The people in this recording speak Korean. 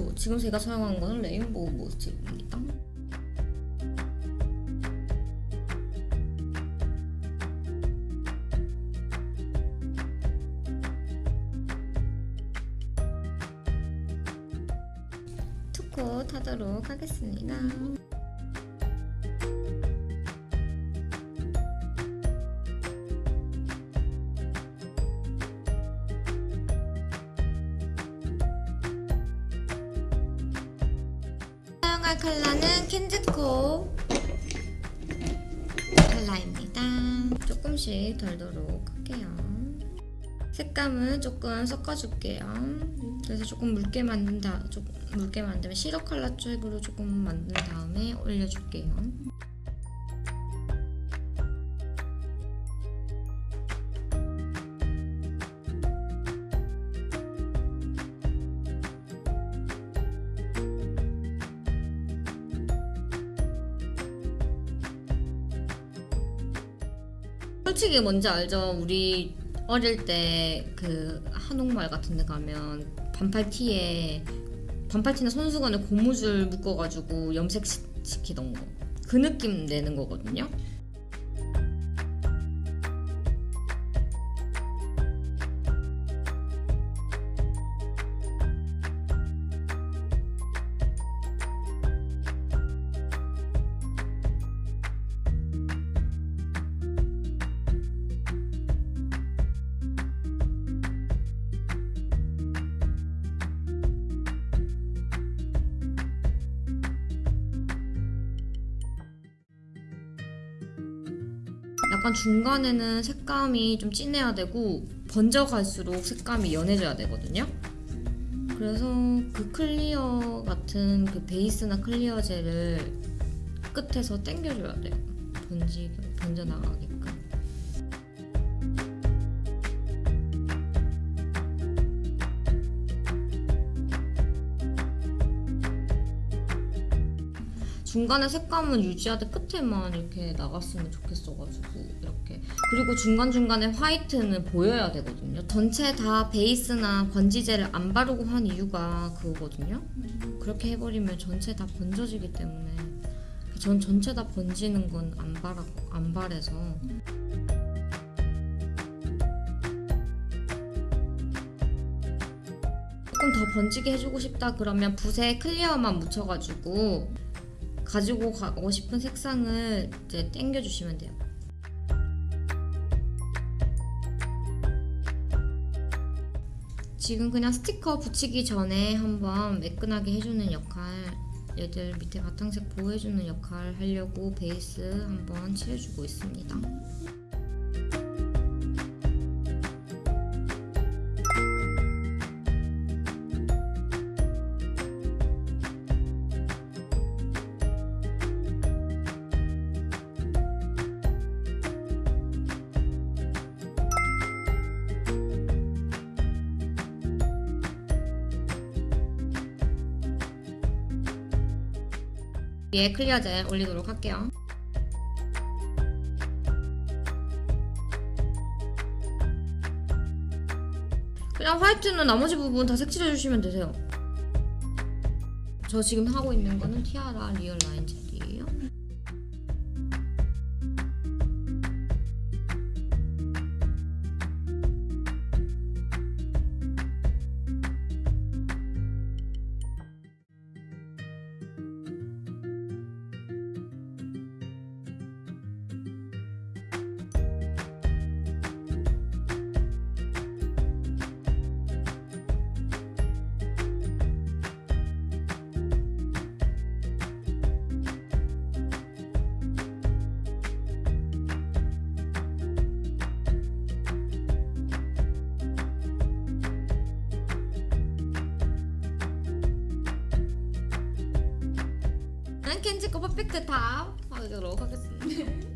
어, 지금 제가 사용한 거는 레인보우 모스입니다. 투코 타도록 하겠습니다. 사용할 컬러는 캔즈코 컬러입니다. 조금씩 덜도록 할게요. 색감은 조금 섞어줄게요. 그래서 조금 묽게 만든 다, 조금 묽게 만들면 시럽 컬러 쪽으로 조금 만든 다음에 올려줄게요. 솔직히 뭔지 알죠? 우리 어릴 때 그 한옥마을 같은 데 가면 반팔 티에 반팔 티나 손수건에 고무줄 묶어가지고 염색 시- 시키던 거. 그 느낌 내는 거거든요. 약간 중간에는 색감이 좀 진해야 되고 번져갈수록 색감이 연해져야 되거든요. 그래서 그 clear 같은 그 베이스나 clear 젤을 끝에서 당겨줘야 돼요. 번지 번져 나가게끔. 중간에 색감은 유지하되 끝에만 이렇게 나갔으면 좋겠어가지고 이렇게. 그리고 중간중간에 화이트는 보여야 되거든요. 전체 다 베이스나 번지젤을 안 바르고 한 이유가 그거거든요. 그렇게 해버리면 전체 다 번져지기 때문에. 전 전체 다 번지는 건 안 바라 안 바래서. 조금 더 번지게 해주고 싶다 그러면 붓에 클리어만 묻혀가지고 가지고 가고 싶은 색상을 이제 당겨 주시면 돼요. 지금 그냥 스티커 붙이기 전에 한번 매끈하게 해주는 역할 얘들 밑에 바탕색 보호해주는 역할 하려고 베이스 한번 칠해주고 있습니다. 위에 clear 젤 올리도록 할게요. 그냥 화이트는 나머지 부분 다 색칠해주시면 되세요. 저 지금 하고 있는 거는 티아라 리얼 라인 젤이에요. 난 켄지코 퍼펙트 탑 하도록 하겠습니다.